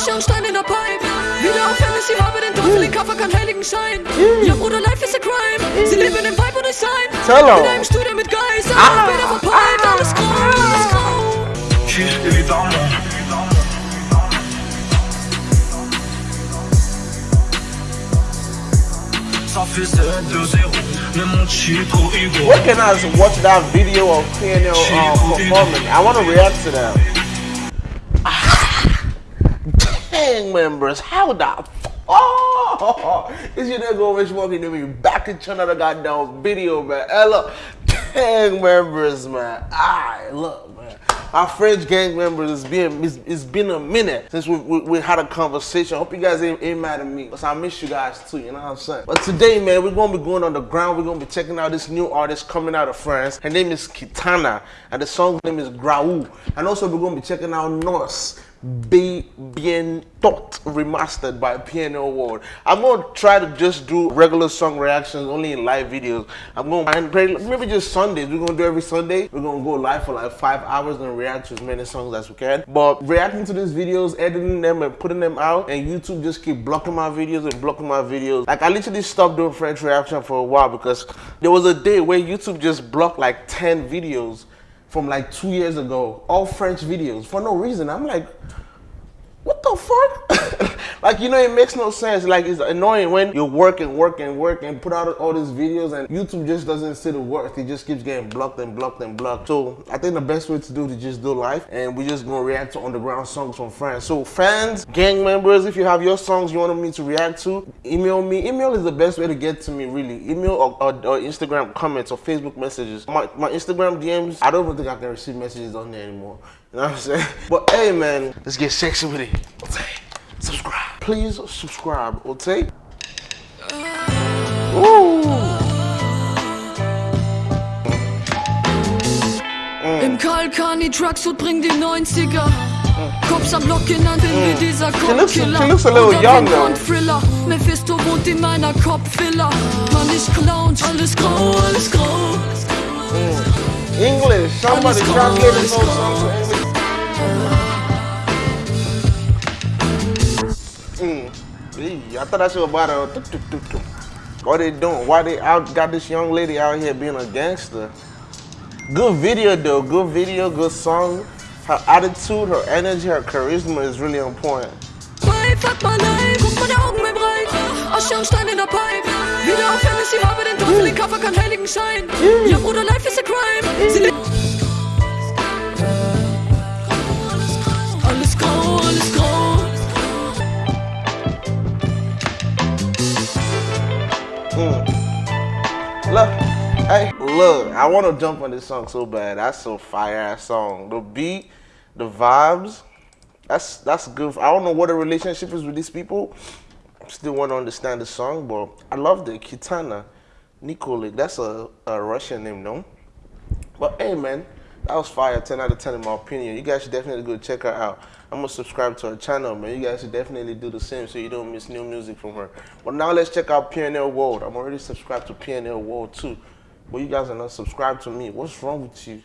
Asche und Stein in der Pipe. Wieder auf Hennessy, habe den Teufel, den Kaffer, kein heiligen Schein. Ja, Bruder, life is a crime. Sie leben im Vibe und ich sein. Tell In einem Studio mit Guys, ah, später verpeilt, alles grau, alles grau. Chill évidemment. Ça fait 7 2 0 Mais mon Chico Hugo Where can I watch that video of PNL uh, performing? I want to react to that. Ah, Gang members, how the f- Oh, is your nigga Rich Monkey to me back in another goddamn video, man. Hey, look, gang members, man. Alright, look, man. Our French gang members, it's been it's, it's been a minute since we, we, we had a conversation. hope you guys ain't, ain't mad at me, because I miss you guys too, you know what I'm saying? But today, man, we're gonna be going on the ground. We're gonna be checking out this new artist coming out of France. Her name is Kitana, and the song's name is Graou. And also, we're gonna be checking out Norse. Be Bien Thought remastered by PNL World. I'm gonna try to just do regular song reactions only in live videos. I'm gonna play- maybe just Sundays. We're gonna do every Sunday. We're gonna go live for like five hours and react to as many songs as we can. But reacting to these videos, editing them and putting them out, and YouTube just keep blocking my videos and blocking my videos. Like I literally stopped doing French reaction for a while because there was a day where YouTube just blocked like 10 videos from like two years ago, all French videos for no reason. I'm like, what the fuck? like, you know, it makes no sense. Like, it's annoying when you work and work and work and put out all these videos and YouTube just doesn't see the worth. It just keeps getting blocked and blocked and blocked. So I think the best way to do it is just do live and we're just gonna react to underground songs from France. So fans, gang members, if you have your songs you want me to react to, email me. Email is the best way to get to me, really. Email or, or, or Instagram comments or Facebook messages. My, my Instagram DMs, I don't even think I can receive messages on there anymore. You know what I'm saying? But hey, man, let's get sexy with it. Okay, subscribe. Please subscribe, okay? Uh. Ooh. Mm. Im Kalkani Trucksuit bring die 90er. Mm. Cops am Block genannt in wie mm. dieser She looks- she looks a little young, though. Thriller. Mephisto wohnt in meiner Kopfvilla. Mann, ich clown, alles grau, alles grau. English. Somebody translate this whole song to English. Eee, I thought that shit was about a. What they doing? Why they out got this young lady out here being a gangster? Good video though, good video, good song. Her attitude, her energy, her charisma is really on point. Bei, fuck mal leid, guck meine Augen mir breit. Asche und Stein in der Pipe. Wieder auf Hennessy, habe den Teufel, den Kaffer, kein heiligen Schein. Ja, Bruder, life is a crime. Mm. Sie Hey, look, I want to jump on this song so bad. That's a fire ass song. The beat, the vibes, that's that's good. I don't know what the relationship is with these people. Still want to understand the song, but I love the Kitana Nikolik. That's a, a Russian name, no? But hey, man, that was fire. 10 out of 10 in my opinion. You guys should definitely go check her out. I'm gonna subscribe to her channel, man. You guys should definitely do the same so you don't miss new music from her. But now let's check out PNL World. I'm already subscribed to PNL World too. But you guys are not subscribed to me. What's wrong with you? You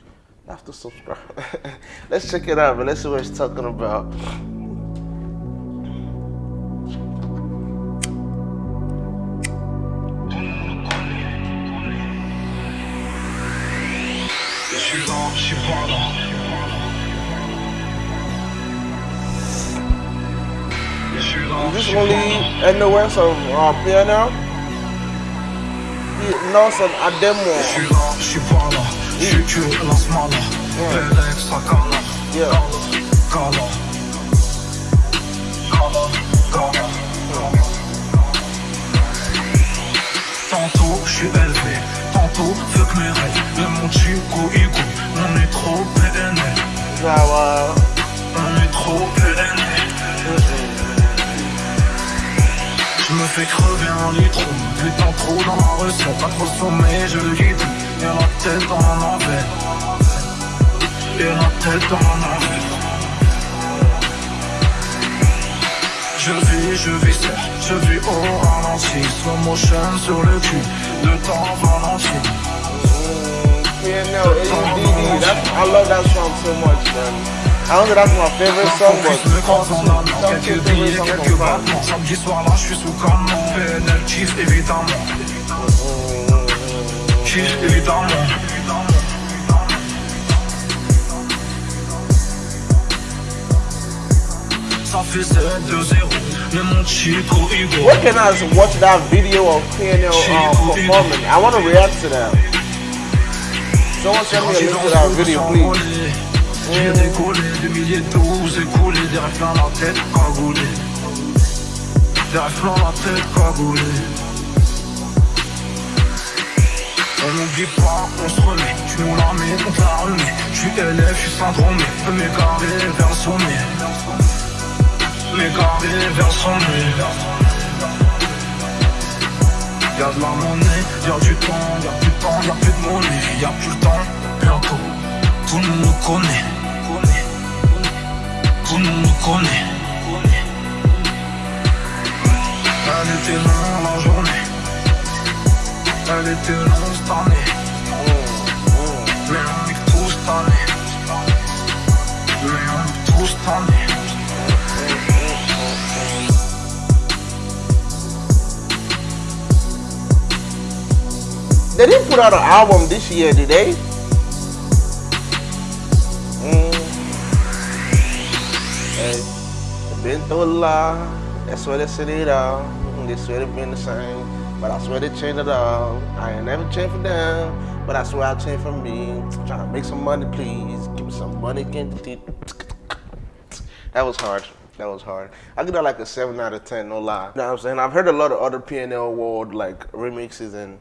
have to subscribe. let's check it out, man. Let's see what it's talking about. this won't lead anywhere, uh, piano. Nelson Ademo. Yeah. yeah. Tantôt je suis élevé, tantôt fuck mes rêves. Le monde Chico Igu, on est trop PNL. On est trop PNL. Fais crever un litre Putain trop dans ma recette Pas trop sommeil je le dis Et la tête dans l'envers Et la tête dans l'envers Je vis, je vis Je vis au ralenti. Slow motion sur le cul Le temps ralenti PNL, ADD. That's, I love that song so much, man. I don't know that's my favorite song, but me croise en allant Top two favorite songs from Prime. Samedi soir là, je suis sous canon PNL, évidemment Chief évidemment Ça fait 7-2-0 Mais mon chico ego Where can I watch that video of PNL uh, performing? I want to react to that. Someone send me a link to that video, please. Des milliers de doses écoulées, des plein la tête cagoulée. Des plein la tête cagoulée. On n'oublie pas qu'on se remet, tu nous la mets, on te la remet. Je suis élève, je suis syndromé, peux m'égarer vers le sommet. M'égarer vers le sommet. Y'a de la monnaie, y'a du temps, y'a plus de temps, y'a plus de monnaie, y'a plus le temps, bientôt. Tout le monde connaît. They didn't put out an album this year, did they? Mm. Hey, been through a lot. That's why they said it all. They swear they been the same, but I swear they changed it all. I ain't never changed for them, but I swear I changed for me. Trying to make some money, please. Give me some money, again. That was hard. That was hard. I give that like a seven out of ten, no lie. You know what I'm saying? I've heard a lot of other PNL World like remixes and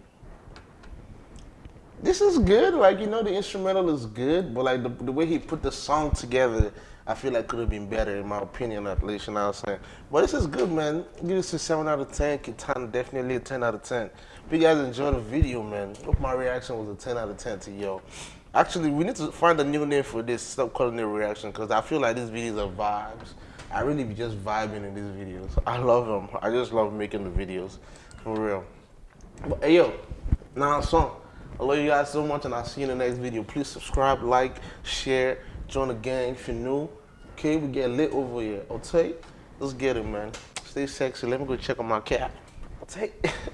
this is good. Like you know, the instrumental is good, but like the, the way he put the song together, I feel like could have been better in my opinion. At least you know what I'm saying. But this is good, man. Give this a seven out of ten. Kitana definitely a ten out of ten. If you guys enjoyed the video, man, hope my reaction was a ten out of ten to yo. Actually, we need to find a new name for this. Stop calling it reaction because I feel like these videos are vibes. I really be just vibing in these videos. I love them. I just love making the videos, for real. But hey yo, now song. I love you guys so much and I'll see you in the next video. Please subscribe, like, share, join the gang if you're new. Okay, we get lit over here. Okay? Let's get it, man. Stay sexy. Let me go check on my cat. Okay? I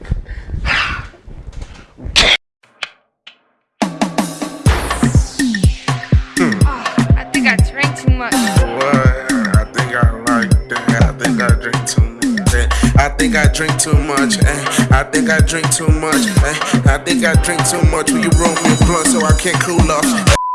think I drink too much. Eh. I think I drink too much. Eh. I think I drink too much. Will you roll me a blunt so I can't cool off?